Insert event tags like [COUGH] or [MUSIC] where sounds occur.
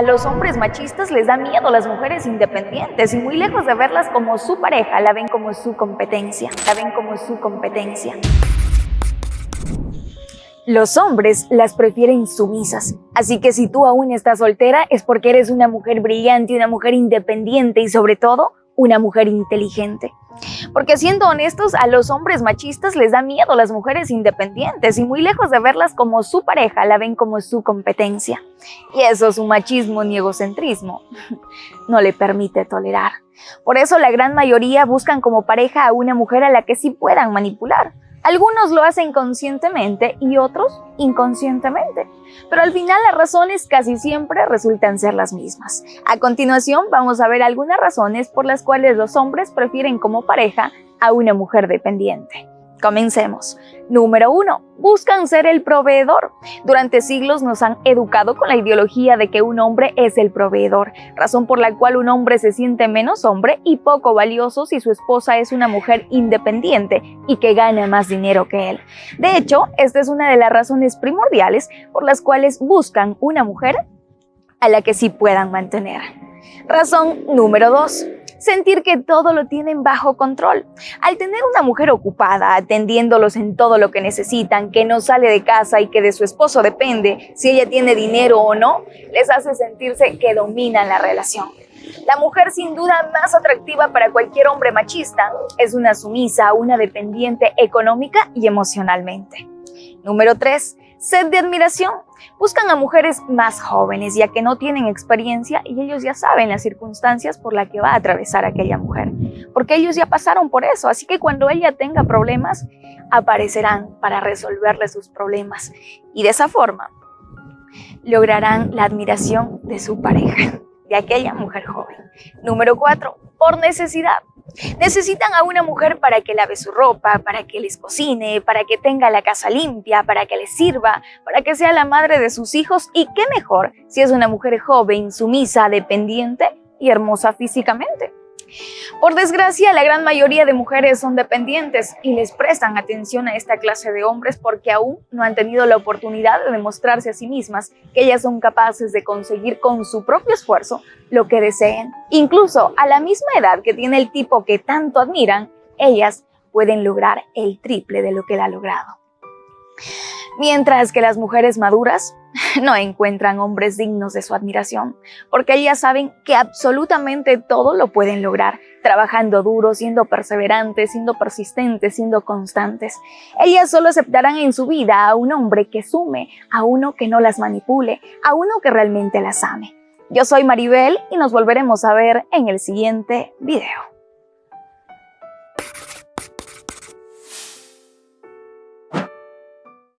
A los hombres machistas les da miedo las mujeres independientes y muy lejos de verlas como su pareja, la ven como su competencia, la ven como su competencia. Los hombres las prefieren sumisas, así que si tú aún estás soltera es porque eres una mujer brillante, una mujer independiente y sobre todo una mujer inteligente. Porque siendo honestos, a los hombres machistas les da miedo las mujeres independientes y muy lejos de verlas como su pareja, la ven como su competencia. Y eso su machismo ni egocentrismo [LAUGHS] no le permite tolerar. Por eso la gran mayoría buscan como pareja a una mujer a la que sí puedan manipular. Algunos lo hacen conscientemente y otros inconscientemente, pero al final las razones casi siempre resultan ser las mismas. A continuación vamos a ver algunas razones por las cuales los hombres prefieren como pareja a una mujer dependiente. Comencemos. Número 1. Buscan ser el proveedor. Durante siglos nos han educado con la ideología de que un hombre es el proveedor, razón por la cual un hombre se siente menos hombre y poco valioso si su esposa es una mujer independiente y que gana más dinero que él. De hecho, esta es una de las razones primordiales por las cuales buscan una mujer a la que sí puedan mantener. Razón número 2 sentir que todo lo tienen bajo control. Al tener una mujer ocupada, atendiéndolos en todo lo que necesitan, que no sale de casa y que de su esposo depende si ella tiene dinero o no, les hace sentirse que dominan la relación. La mujer sin duda más atractiva para cualquier hombre machista es una sumisa, una dependiente económica y emocionalmente. Número 3 sed de admiración. Buscan a mujeres más jóvenes ya que no tienen experiencia y ellos ya saben las circunstancias por las que va a atravesar aquella mujer, porque ellos ya pasaron por eso, así que cuando ella tenga problemas, aparecerán para resolverle sus problemas y de esa forma lograrán la admiración de su pareja, de aquella mujer joven. Número 4. Por necesidad. Necesitan a una mujer para que lave su ropa, para que les cocine, para que tenga la casa limpia, para que les sirva, para que sea la madre de sus hijos y qué mejor si es una mujer joven, sumisa, dependiente y hermosa físicamente. Por desgracia, la gran mayoría de mujeres son dependientes y les prestan atención a esta clase de hombres porque aún no han tenido la oportunidad de demostrarse a sí mismas que ellas son capaces de conseguir con su propio esfuerzo lo que deseen. Incluso a la misma edad que tiene el tipo que tanto admiran, ellas pueden lograr el triple de lo que él ha logrado. Mientras que las mujeres maduras [LAUGHS] no encuentran hombres dignos de su admiración, porque ellas saben que absolutamente todo lo pueden lograr, trabajando duro, siendo perseverantes, siendo persistentes, siendo constantes. Ellas solo aceptarán en su vida a un hombre que sume, a uno que no las manipule, a uno que realmente las ame. Yo soy Maribel y nos volveremos a ver en el siguiente video.